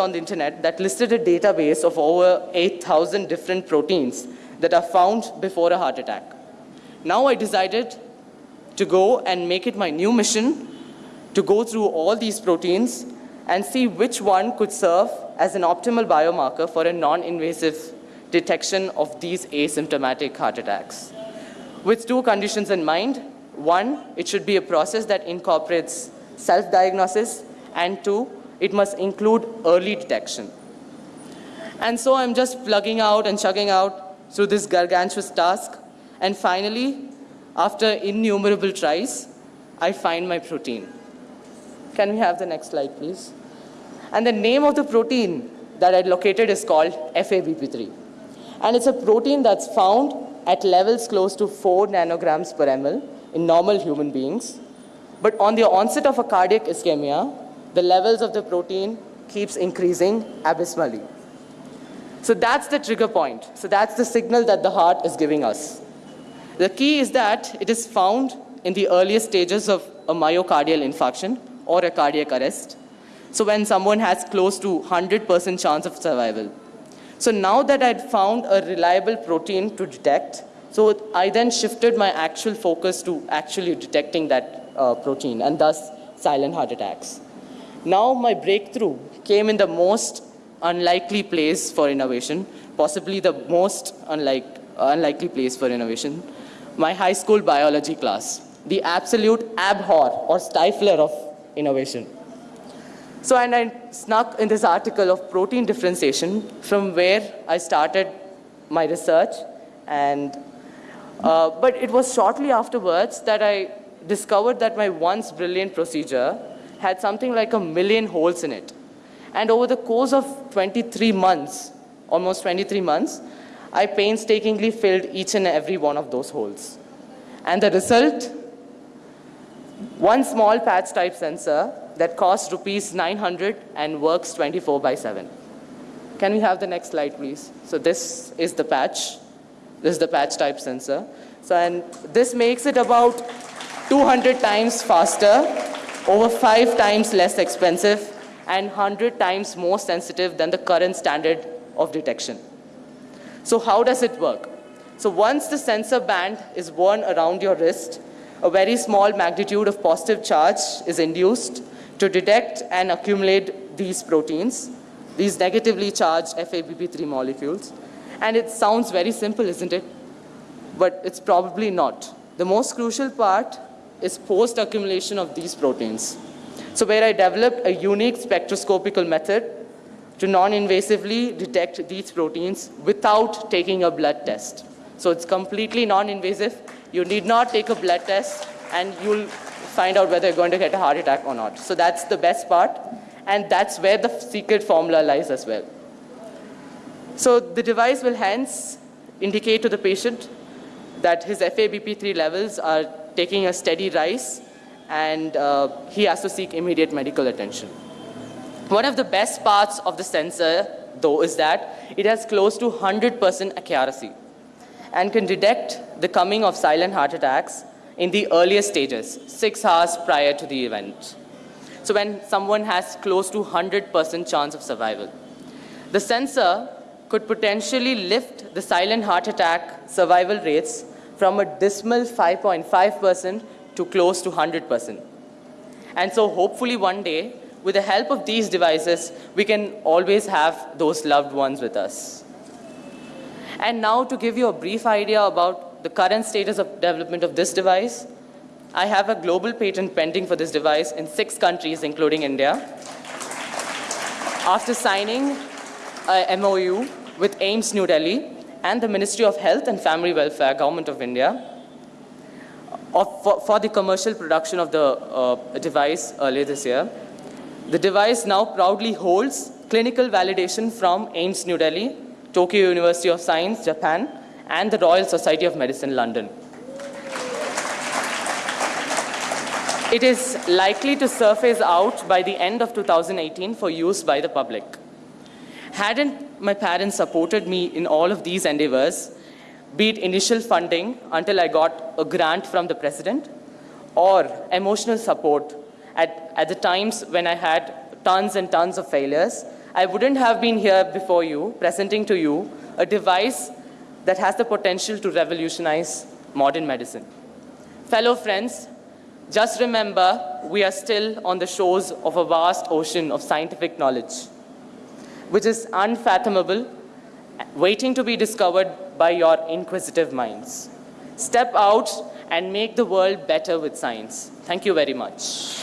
on the internet that listed a database of over 8,000 different proteins that are found before a heart attack. Now I decided to go and make it my new mission to go through all these proteins and see which one could serve as an optimal biomarker for a non-invasive detection of these asymptomatic heart attacks. With two conditions in mind, one, it should be a process that incorporates self-diagnosis, and two, it must include early detection. And so I'm just plugging out and chugging out through this gargantuous task. And finally, after innumerable tries, I find my protein. Can we have the next slide, please? And the name of the protein that I located is called FABP3. And it's a protein that's found at levels close to 4 nanograms per ml in normal human beings. But on the onset of a cardiac ischemia, the levels of the protein keeps increasing abysmally. So that's the trigger point. So that's the signal that the heart is giving us. The key is that it is found in the earliest stages of a myocardial infarction or a cardiac arrest. So when someone has close to 100% chance of survival. So now that I'd found a reliable protein to detect, so I then shifted my actual focus to actually detecting that uh, protein and thus silent heart attacks. Now my breakthrough came in the most unlikely place for innovation, possibly the most unlike, unlikely place for innovation, my high school biology class, the absolute abhor or stifler of innovation. So and I snuck in this article of protein differentiation from where I started my research and uh, but it was shortly afterwards that I discovered that my once brilliant procedure had something like a million holes in it. And over the course of 23 months, almost 23 months, I painstakingly filled each and every one of those holes. And the result, one small patch type sensor that costs rupees 900 and works 24 by 7. Can we have the next slide, please? So this is the patch. This is the patch type sensor. So and this makes it about 200 times faster, over five times less expensive, and 100 times more sensitive than the current standard of detection. So how does it work? So once the sensor band is worn around your wrist, a very small magnitude of positive charge is induced to detect and accumulate these proteins, these negatively charged FABP3 molecules. And it sounds very simple, isn't it? But it's probably not. The most crucial part is post-accumulation of these proteins. So where I developed a unique spectroscopical method to non-invasively detect these proteins without taking a blood test. So it's completely non-invasive. You need not take a blood test and you'll find out whether you're going to get a heart attack or not. So that's the best part. And that's where the secret formula lies as well. So the device will hence indicate to the patient that his FABP3 levels are taking a steady rise and uh, he has to seek immediate medical attention. One of the best parts of the sensor, though, is that it has close to 100% accuracy and can detect the coming of silent heart attacks in the earliest stages, six hours prior to the event. So when someone has close to 100% chance of survival. The sensor could potentially lift the silent heart attack survival rates from a dismal 5.5% to close to 100%. And so hopefully one day, with the help of these devices, we can always have those loved ones with us. And now to give you a brief idea about the current status of development of this device, I have a global patent pending for this device in six countries, including India. After signing a MOU with AIIMS New Delhi and the Ministry of Health and Family Welfare, Government of India, of, for, for, the commercial production of the uh, device earlier this year. The device now proudly holds clinical validation from AIIMS New Delhi, Tokyo University of Science, Japan, and the Royal Society of Medicine, London. It is likely to surface out by the end of 2018 for use by the public. Hadn't my parents supported me in all of these endeavors, be it initial funding until I got a grant from the president, or emotional support at, at the times when I had tons and tons of failures, I wouldn't have been here before you, presenting to you a device that has the potential to revolutionize modern medicine. Fellow friends, just remember we are still on the shores of a vast ocean of scientific knowledge, which is unfathomable, waiting to be discovered by your inquisitive minds. Step out and make the world better with science. Thank you very much.